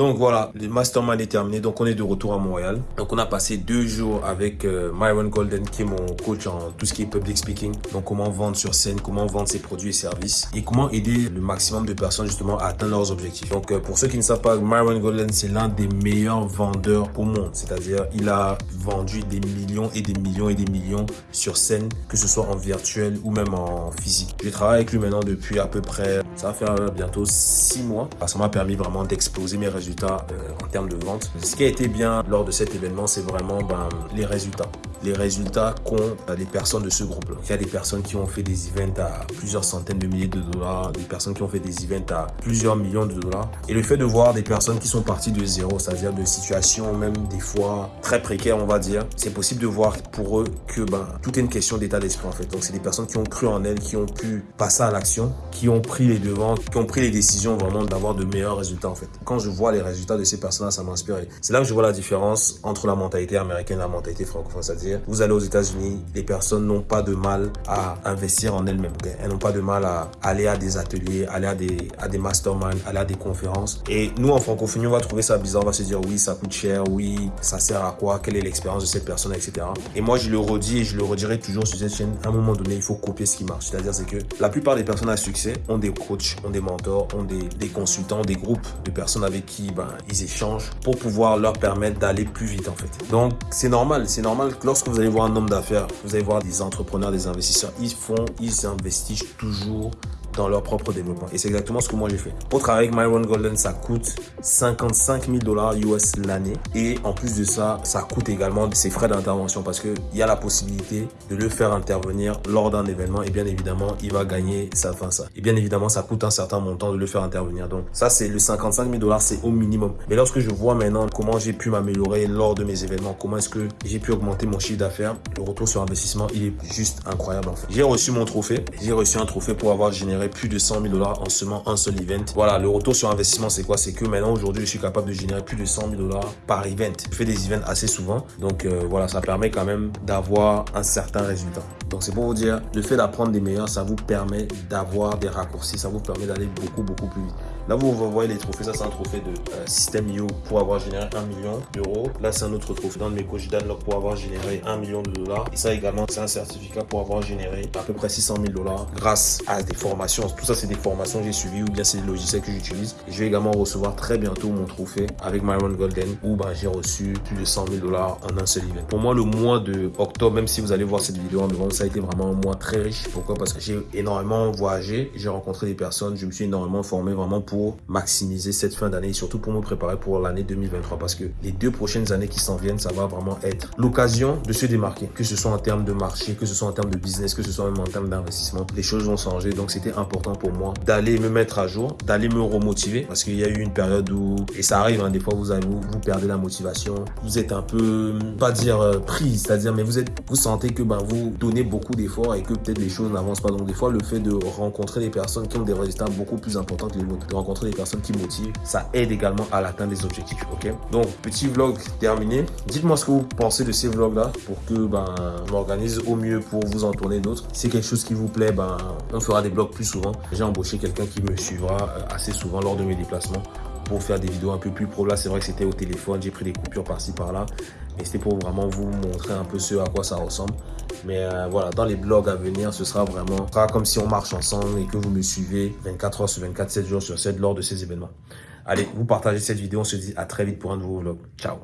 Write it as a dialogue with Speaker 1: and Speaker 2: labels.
Speaker 1: Donc voilà, le mastermind est terminé. Donc on est de retour à Montréal. Donc on a passé deux jours avec euh, Myron Golden qui est mon coach en tout ce qui est public speaking. Donc comment vendre sur scène, comment vendre ses produits et services et comment aider le maximum de personnes justement à atteindre leurs objectifs. Donc euh, pour ceux qui ne savent pas, Myron Golden c'est l'un des meilleurs vendeurs au monde. C'est-à-dire il a vendu des millions et des millions et des millions sur scène, que ce soit en virtuel ou même en physique. Je travaille avec lui maintenant depuis à peu près, ça va faire bientôt six mois. Ça m'a permis vraiment d'exploser mes résultats euh, en termes de vente. Ce qui a été bien lors de cet événement, c'est vraiment ben, les résultats les résultats qu'ont les personnes de ce groupe-là. Il y a des personnes qui ont fait des events à plusieurs centaines de milliers de dollars, des personnes qui ont fait des events à plusieurs millions de dollars. Et le fait de voir des personnes qui sont parties de zéro, c'est-à-dire de situations même des fois très précaires, on va dire, c'est possible de voir pour eux que ben, tout est une question d'état d'esprit en fait. Donc c'est des personnes qui ont cru en elles, qui ont pu passer à l'action, qui ont pris les devants, qui ont pris les décisions vraiment d'avoir de meilleurs résultats en fait. Quand je vois les résultats de ces personnes-là, ça m'inspire. C'est là que je vois la différence entre la mentalité américaine et la mentalité francophone. C'est-à-dire vous allez aux États-Unis, les personnes n'ont pas de mal à investir en elles-mêmes. Elles n'ont pas de mal à aller à des ateliers, aller à des, à des masterminds, aller à des conférences. Et nous, en francophonie, on va trouver ça bizarre. On va se dire, oui, ça coûte cher, oui, ça sert à quoi, quelle est l'expérience de cette personne, etc. Et moi, je le redis et je le redirai toujours sur cette chaîne. À un moment donné, il faut copier ce qui marche. C'est-à-dire, c'est que la plupart des personnes à succès ont des coachs, ont des mentors, ont des, des consultants, des groupes de personnes avec qui ben, ils échangent pour pouvoir leur permettre d'aller plus vite, en fait. Donc, c'est normal. C'est normal que lorsque lorsque vous allez voir un homme d'affaires, vous allez voir des entrepreneurs, des investisseurs, ils font, ils investissent toujours dans leur propre développement. Et c'est exactement ce que moi j'ai fait. Pour travailler avec Myron Golden, ça coûte 55 000 dollars US l'année. Et en plus de ça, ça coûte également ses frais d'intervention parce qu'il y a la possibilité de le faire intervenir lors d'un événement. Et bien évidemment, il va gagner ça, enfin ça. Et bien évidemment, ça coûte un certain montant de le faire intervenir. Donc ça, c'est le 55 000 dollars, c'est au minimum. Mais lorsque je vois maintenant comment j'ai pu m'améliorer lors de mes événements, comment est-ce que j'ai pu augmenter mon chiffre d'affaires, le retour sur investissement, il est juste incroyable. En fait. J'ai reçu mon trophée. J'ai reçu un trophée pour avoir généré plus de 100 000 dollars en seulement un seul event. Voilà, le retour sur investissement, c'est quoi? C'est que maintenant, aujourd'hui, je suis capable de générer plus de 100 000 dollars par event. Je fais des events assez souvent. Donc, euh, voilà, ça permet quand même d'avoir un certain résultat. Donc, c'est pour vous dire, le fait d'apprendre des meilleurs, ça vous permet d'avoir des raccourcis. Ça vous permet d'aller beaucoup, beaucoup plus vite. Là, vous voyez les trophées. Ça, c'est un trophée de euh, système IO pour avoir généré 1 million d'euros. Là, c'est un autre trophée dans mes coachs pour avoir généré 1 million de dollars. Et ça également, c'est un certificat pour avoir généré à peu près 600 000 dollars grâce à des formations. Tout ça, c'est des formations que j'ai suivies ou bien c'est des logiciels que j'utilise. Je vais également recevoir très bientôt mon trophée avec Myron Golden où bah, j'ai reçu plus de 100 000 dollars en un seul event. Pour moi, le mois de octobre, même si vous allez voir cette vidéo en devant, ça a été vraiment un mois très riche. Pourquoi? Parce que j'ai énormément voyagé, j'ai rencontré des personnes, je me suis énormément formé vraiment pour maximiser cette fin d'année et surtout pour me préparer pour l'année 2023 parce que les deux prochaines années qui s'en viennent, ça va vraiment être l'occasion de se démarquer, que ce soit en termes de marché, que ce soit en termes de business, que ce soit même en termes d'investissement. Les choses vont changer, donc c'était important pour moi d'aller me mettre à jour, d'aller me remotiver parce qu'il y a eu une période où, et ça arrive, hein, des fois vous, avez, vous, perdez la motivation, vous êtes un peu, pas dire euh, pris, c'est-à-dire, mais vous êtes, vous sentez que ben, vous donnez beaucoup d'efforts et que peut-être les choses n'avancent pas. Donc des fois, le fait de rencontrer des personnes qui ont des résultats beaucoup plus importants que les vôtres, de rencontrer des personnes qui motivent, ça aide également à l'atteinte des objectifs. Ok? Donc, petit vlog terminé. Dites-moi ce que vous pensez de ces vlogs-là pour que ben, je m'organise au mieux pour vous en tourner d'autres. Si c'est quelque chose qui vous plaît, ben, on fera des vlogs plus J'ai embauché quelqu'un qui me suivra euh, assez souvent lors de mes déplacements pour faire des vidéos un peu plus pro. Là, c'est vrai que c'était au téléphone, j'ai pris des coupures par-ci, par-là. Mais c'était pour vraiment vous montrer un peu ce à quoi ça ressemble. Mais euh, voilà, dans les blogs à venir, ce sera vraiment comme si on marche ensemble et que vous me suivez 24 heures sur 24, 7 jours sur 7 lors de ces événements. Allez, vous partagez cette vidéo. On se dit à très vite pour un nouveau vlog. Ciao